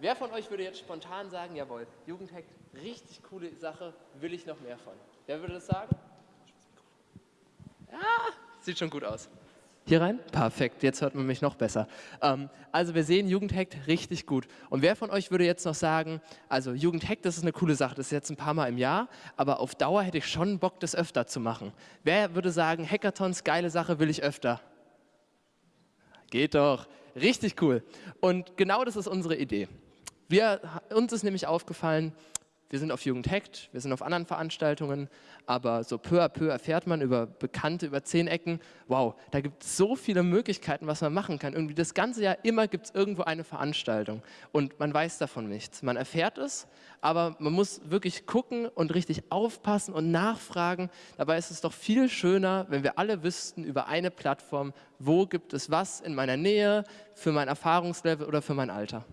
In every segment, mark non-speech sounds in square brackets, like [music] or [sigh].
Wer von euch würde jetzt spontan sagen, jawohl, Jugendhack, richtig coole Sache, will ich noch mehr von? Wer würde das sagen? Ja, sieht schon gut aus. Hier rein? Perfekt, jetzt hört man mich noch besser. Ähm, also wir sehen, Jugendhack richtig gut. Und wer von euch würde jetzt noch sagen, also Jugendhack, das ist eine coole Sache, das ist jetzt ein paar Mal im Jahr, aber auf Dauer hätte ich schon Bock, das öfter zu machen. Wer würde sagen, Hackathons, geile Sache, will ich öfter? Geht doch, richtig cool. Und genau das ist unsere Idee. Wir, uns ist nämlich aufgefallen, wir sind auf Jugend hackt, wir sind auf anderen Veranstaltungen, aber so peu à peu erfährt man über Bekannte, über zehn Ecken, wow, da gibt es so viele Möglichkeiten, was man machen kann. Irgendwie das ganze Jahr immer gibt es irgendwo eine Veranstaltung und man weiß davon nichts. Man erfährt es, aber man muss wirklich gucken und richtig aufpassen und nachfragen. Dabei ist es doch viel schöner, wenn wir alle wüssten über eine Plattform, wo gibt es was in meiner Nähe, für mein Erfahrungslevel oder für mein Alter.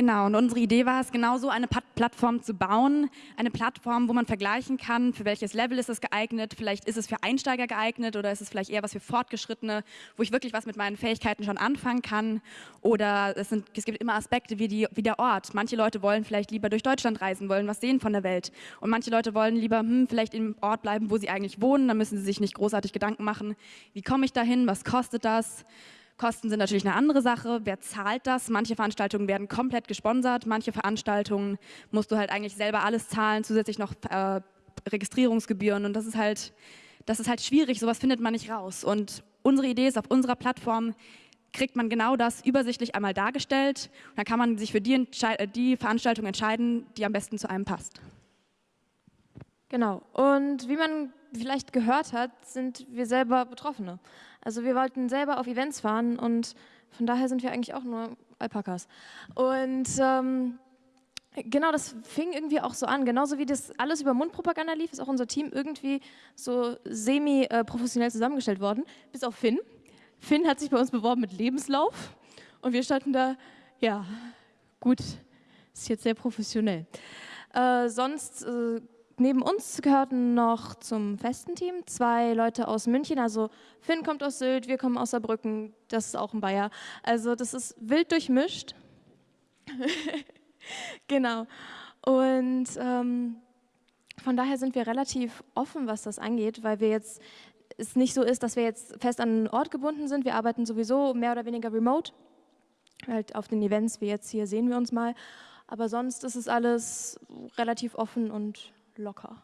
Genau, und unsere Idee war es, genau so eine Plattform zu bauen. Eine Plattform, wo man vergleichen kann, für welches Level ist es geeignet. Vielleicht ist es für Einsteiger geeignet oder ist es vielleicht eher was für Fortgeschrittene, wo ich wirklich was mit meinen Fähigkeiten schon anfangen kann. Oder es, sind, es gibt immer Aspekte wie, die, wie der Ort. Manche Leute wollen vielleicht lieber durch Deutschland reisen, wollen was sehen von der Welt. Und manche Leute wollen lieber hm, vielleicht im Ort bleiben, wo sie eigentlich wohnen. Da müssen sie sich nicht großartig Gedanken machen, wie komme ich dahin, was kostet das. Kosten sind natürlich eine andere Sache. Wer zahlt das? Manche Veranstaltungen werden komplett gesponsert, manche Veranstaltungen musst du halt eigentlich selber alles zahlen, zusätzlich noch äh, Registrierungsgebühren und das ist halt, das ist halt schwierig, sowas findet man nicht raus. Und unsere Idee ist, auf unserer Plattform kriegt man genau das übersichtlich einmal dargestellt. Und dann kann man sich für die, äh, die Veranstaltung entscheiden, die am besten zu einem passt. Genau. Und wie man vielleicht gehört hat, sind wir selber Betroffene. Also wir wollten selber auf Events fahren und von daher sind wir eigentlich auch nur Alpakas. Und ähm, genau, das fing irgendwie auch so an. Genauso wie das alles über Mundpropaganda lief, ist auch unser Team irgendwie so semi-professionell zusammengestellt worden, bis auf Finn. Finn hat sich bei uns beworben mit Lebenslauf und wir standen da, ja, gut, ist jetzt sehr professionell. Äh, sonst äh, neben uns gehörten noch zum festen Team zwei Leute aus München. Also Finn kommt aus Sylt, wir kommen aus Saarbrücken, das ist auch ein Bayer. Also das ist wild durchmischt. [laughs] genau. Und ähm, von daher sind wir relativ offen, was das angeht, weil wir jetzt es nicht so ist, dass wir jetzt fest an einen Ort gebunden sind. Wir arbeiten sowieso mehr oder weniger remote. Halt auf den Events, wie jetzt hier sehen wir uns mal. Aber sonst ist es alles relativ offen und locker.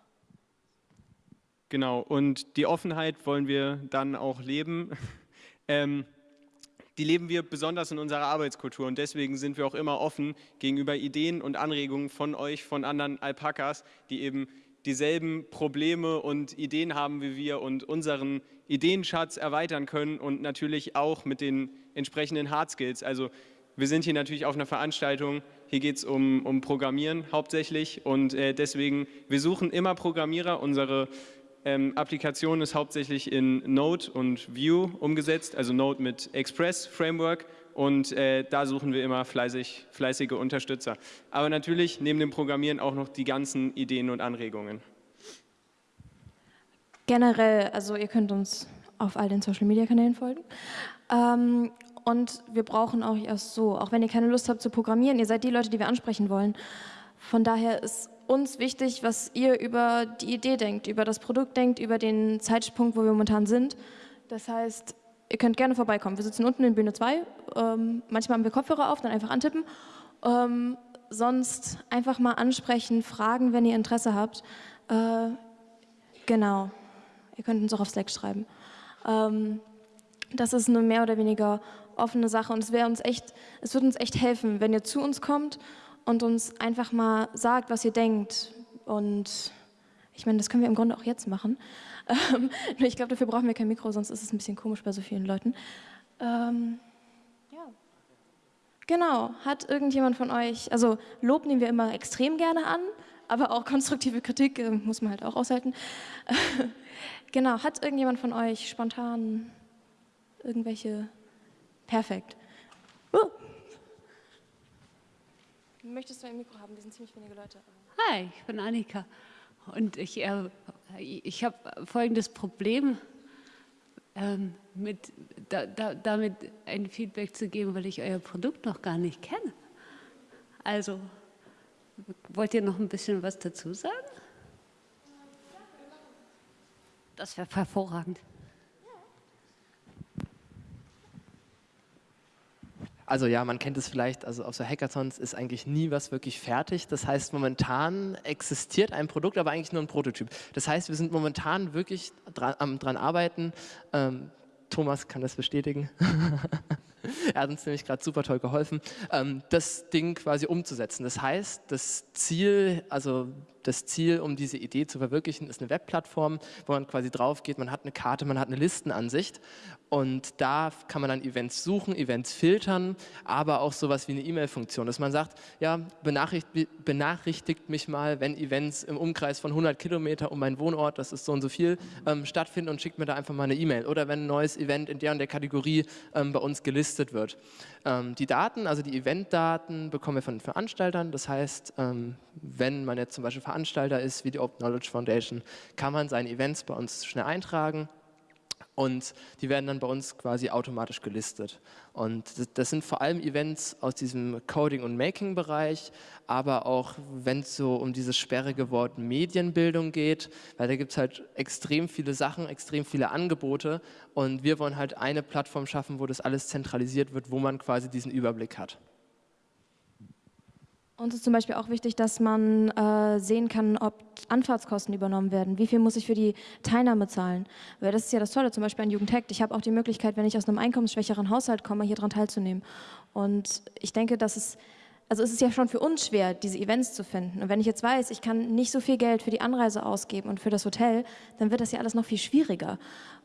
Genau, und die Offenheit wollen wir dann auch leben. [laughs] ähm, die leben wir besonders in unserer Arbeitskultur und deswegen sind wir auch immer offen gegenüber Ideen und Anregungen von euch, von anderen Alpakas, die eben dieselben Probleme und Ideen haben wie wir und unseren Ideenschatz erweitern können und natürlich auch mit den entsprechenden Hard Skills. Also wir sind hier natürlich auf einer Veranstaltung, hier geht es um, um Programmieren hauptsächlich und äh, deswegen, wir suchen immer Programmierer. Unsere ähm, Applikation ist hauptsächlich in Node und Vue umgesetzt, also Node mit Express Framework und äh, da suchen wir immer fleißig, fleißige Unterstützer. Aber natürlich neben dem Programmieren auch noch die ganzen Ideen und Anregungen. Generell, also ihr könnt uns auf all den Social Media Kanälen folgen. Ähm, und wir brauchen auch erst so, auch wenn ihr keine Lust habt zu programmieren, ihr seid die Leute, die wir ansprechen wollen. Von daher ist uns wichtig, was ihr über die Idee denkt, über das Produkt denkt, über den Zeitpunkt, wo wir momentan sind. Das heißt, ihr könnt gerne vorbeikommen. Wir sitzen unten in Bühne 2. Ähm, manchmal haben wir Kopfhörer auf, dann einfach antippen. Ähm, sonst einfach mal ansprechen, fragen, wenn ihr Interesse habt. Äh, genau. Ihr könnt uns auch auf Slack schreiben. Ähm, das ist eine mehr oder weniger offene Sache und es wäre uns echt, es würde uns echt helfen, wenn ihr zu uns kommt und uns einfach mal sagt, was ihr denkt. Und ich meine, das können wir im Grunde auch jetzt machen. [laughs] Ähm, ich glaube, dafür brauchen wir kein Mikro, sonst ist es ein bisschen komisch bei so vielen Leuten. Ähm, ja. Genau, hat irgendjemand von euch, also Lob nehmen wir immer extrem gerne an, aber auch konstruktive Kritik äh, muss man halt auch aushalten. [laughs] genau, hat irgendjemand von euch spontan irgendwelche Perfekt. Uh. Möchtest du ein Mikro haben? Wir sind ziemlich wenige Leute. Hi, ich bin Annika und ich, äh, ich habe folgendes Problem, ähm, mit, da, da, damit ein Feedback zu geben, weil ich euer Produkt noch gar nicht kenne. Also, wollt ihr noch ein bisschen was dazu sagen? Das wäre hervorragend. Also ja, man kennt es vielleicht, also auf so Hackathons ist eigentlich nie was wirklich fertig. Das heißt, momentan existiert ein Produkt, aber eigentlich nur ein Prototyp. Das heißt, wir sind momentan wirklich dran, dran arbeiten. Ähm, Thomas kann das bestätigen. [laughs] er hat uns nämlich gerade super toll geholfen, ähm, das Ding quasi umzusetzen. Das heißt, das Ziel, also das Ziel, um diese Idee zu verwirklichen, ist eine Webplattform, wo man quasi drauf geht, man hat eine Karte, man hat eine Listenansicht und da kann man dann Events suchen, Events filtern, aber auch sowas wie eine E-Mail-Funktion, dass man sagt, ja, benachrichtigt, benachrichtigt, mich mal, wenn Events im Umkreis von 100 Kilometer um meinen Wohnort, das ist so und so viel, ähm, stattfinden und schickt mir da einfach mal eine E-Mail. Oder wenn ein neues Event in der und der Kategorie ähm, bei uns gelistet wird. Ähm, die Daten, also die Eventdaten, bekommen wir von den Veranstaltern. Das heißt, ähm, wenn man jetzt zum Beispiel Veranstalter ist, wie die Open Knowledge Foundation, kann man seine Events bei uns schnell eintragen und die werden dann bei uns quasi automatisch gelistet. Und das sind vor allem Events aus diesem Coding- und Making-Bereich, aber auch wenn es so um dieses sperrige Wort Medienbildung geht, weil da gibt es halt extrem viele Sachen, extrem viele Angebote und wir wollen halt eine Plattform schaffen, wo das alles zentralisiert wird, wo man quasi diesen Überblick hat. Uns ist zum Beispiel auch wichtig, dass man äh, sehen kann, ob Anfahrtskosten übernommen werden. Wie viel muss ich für die Teilnahme zahlen? Weil das ist ja das Tolle, zum Beispiel an Jugendhack. Ich habe auch die Möglichkeit, wenn ich aus einem einkommensschwächeren Haushalt komme, hier dran teilzunehmen. Und ich denke, dass es also es ist ja schon für uns schwer, diese Events zu finden. Und wenn ich jetzt weiß, ich kann nicht so viel Geld für die Anreise ausgeben und für das Hotel, dann wird das ja alles noch viel schwieriger.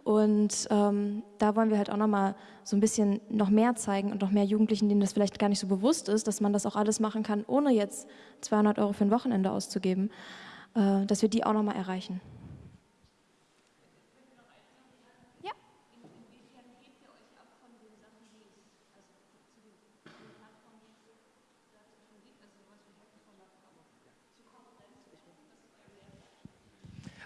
Und ähm, da wollen wir halt auch nochmal so ein bisschen noch mehr zeigen und noch mehr Jugendlichen, denen das vielleicht gar nicht so bewusst ist, dass man das auch alles machen kann, ohne jetzt 200 Euro für ein Wochenende auszugeben, äh, dass wir die auch nochmal erreichen.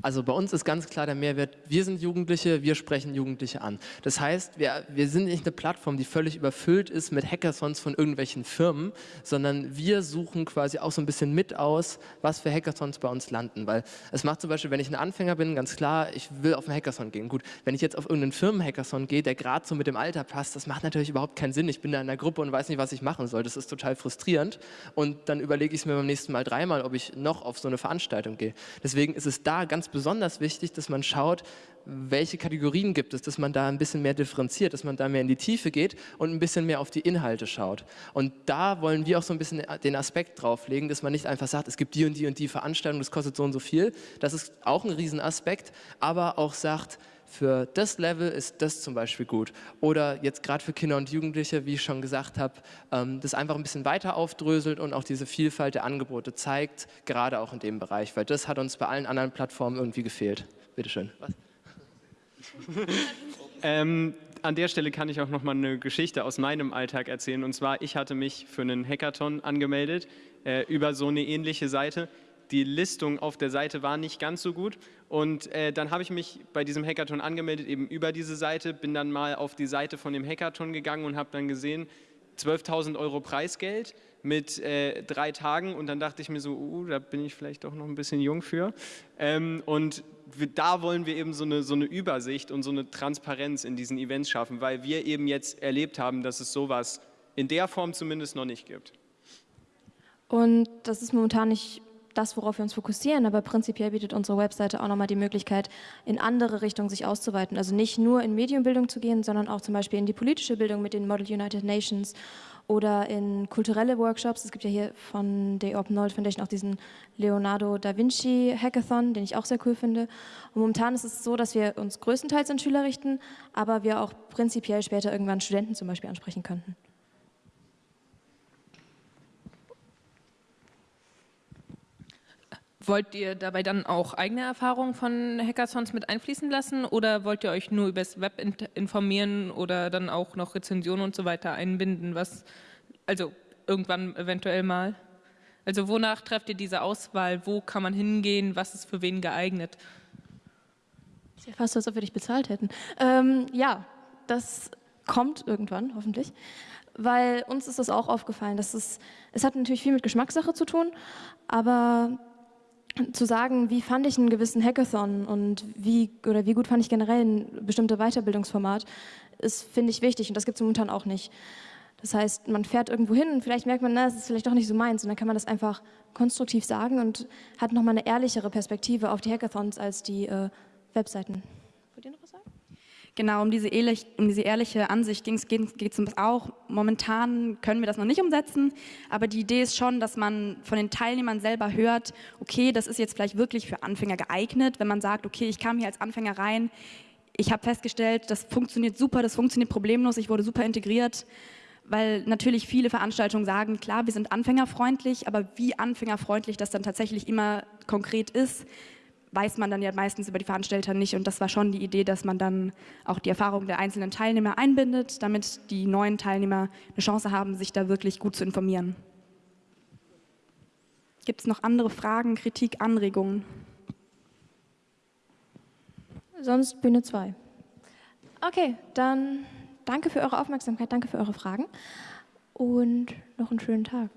Also bei uns ist ganz klar der Mehrwert, wir sind Jugendliche, wir sprechen Jugendliche an. Das heißt, wir, wir sind nicht eine Plattform, die völlig überfüllt ist mit Hackathons von irgendwelchen Firmen, sondern wir suchen quasi auch so ein bisschen mit aus, was für Hackathons bei uns landen. Weil es macht zum Beispiel, wenn ich ein Anfänger bin, ganz klar, ich will auf einen Hackathon gehen. Gut, wenn ich jetzt auf irgendeinen Firmen-Hackathon gehe, der gerade so mit dem Alter passt, das macht natürlich überhaupt keinen Sinn. Ich bin da in einer Gruppe und weiß nicht, was ich machen soll. Das ist total frustrierend. Und dann überlege ich es mir beim nächsten Mal dreimal, ob ich noch auf so eine Veranstaltung gehe. Deswegen ist es da ganz besonders wichtig, dass man schaut, welche Kategorien gibt es, dass man da ein bisschen mehr differenziert, dass man da mehr in die Tiefe geht und ein bisschen mehr auf die Inhalte schaut. Und da wollen wir auch so ein bisschen den Aspekt drauflegen, dass man nicht einfach sagt, es gibt die und die und die Veranstaltung, das kostet so und so viel. Das ist auch ein Riesenaspekt, aber auch sagt, für das Level ist das zum Beispiel gut. Oder jetzt gerade für Kinder und Jugendliche, wie ich schon gesagt habe, ähm, das einfach ein bisschen weiter aufdröselt und auch diese Vielfalt der Angebote zeigt, gerade auch in dem Bereich, weil das hat uns bei allen anderen Plattformen irgendwie gefehlt. Bitte schön. Was? [laughs] ähm, an der Stelle kann ich auch noch mal eine Geschichte aus meinem Alltag erzählen. Und zwar, ich hatte mich für einen Hackathon angemeldet äh, über so eine ähnliche Seite die Listung auf der Seite war nicht ganz so gut. Und äh, dann habe ich mich bei diesem Hackathon angemeldet, eben über diese Seite, bin dann mal auf die Seite von dem Hackathon gegangen und habe dann gesehen, 12.000 Euro Preisgeld mit äh, drei Tagen und dann dachte ich mir so, uh, da bin ich vielleicht doch noch ein bisschen jung für. Ähm, und da wollen wir eben so eine, so eine Übersicht und so eine Transparenz in diesen Events schaffen, weil wir eben jetzt erlebt haben, dass es sowas in der Form zumindest noch nicht gibt. Und das ist momentan nicht das, worauf wir uns fokussieren, aber prinzipiell bietet unsere Webseite auch nochmal die Möglichkeit, in andere Richtungen sich auszuweiten. Also nicht nur in Medienbildung zu gehen, sondern auch zum Beispiel in die politische Bildung mit den Model United Nations oder in kulturelle Workshops. Es gibt ja hier von der Open Knowledge Foundation auch diesen Leonardo da Vinci Hackathon, den ich auch sehr cool finde. Und momentan ist es so, dass wir uns größtenteils an Schüler richten, aber wir auch prinzipiell später irgendwann Studenten zum Beispiel ansprechen könnten. Wollt ihr dabei dann auch eigene Erfahrungen von Hackathons mit einfließen lassen oder wollt ihr euch nur über das Web informieren oder dann auch noch Rezensionen und so weiter einbinden, was also irgendwann eventuell mal? Also wonach trefft ihr diese Auswahl? Wo kann man hingehen? Was ist für wen geeignet? Ist ja fast so, als ob wir dich bezahlt hätten. Ähm, ja, das kommt irgendwann, hoffentlich. Weil uns ist das auch aufgefallen. Dass es, es hat natürlich viel mit Geschmackssache zu tun, aber zu sagen, wie fand ich einen gewissen Hackathon und wie oder wie gut fand ich generell ein bestimmtes Weiterbildungsformat, ist, finde ich, wichtig und das gibt es momentan auch nicht. Das heißt, man fährt irgendwo hin und vielleicht merkt man, na, das ist vielleicht doch nicht so meins und dann kann man das einfach konstruktiv sagen und hat nochmal eine ehrlichere Perspektive auf die Hackathons als die äh, Webseiten. Wollt ihr noch was sagen? Genau, um diese, ehrlich, um diese ehrliche Ansicht geht es uns auch. Momentan können wir das noch nicht umsetzen, aber die Idee ist schon, dass man von den Teilnehmern selber hört, okay, das ist jetzt vielleicht wirklich für Anfänger geeignet, wenn man sagt, okay, ich kam hier als Anfänger rein, ich habe festgestellt, das funktioniert super, das funktioniert problemlos, ich wurde super integriert, weil natürlich viele Veranstaltungen sagen, klar, wir sind anfängerfreundlich, aber wie anfängerfreundlich das dann tatsächlich immer konkret ist, weiß man dann ja meistens über die Veranstalter nicht. Und das war schon die Idee, dass man dann auch die Erfahrung der einzelnen Teilnehmer einbindet, damit die neuen Teilnehmer eine Chance haben, sich da wirklich gut zu informieren. Gibt es noch andere Fragen, Kritik, Anregungen? Sonst Bühne 2. Okay, dann danke für eure Aufmerksamkeit, danke für eure Fragen und noch einen schönen Tag.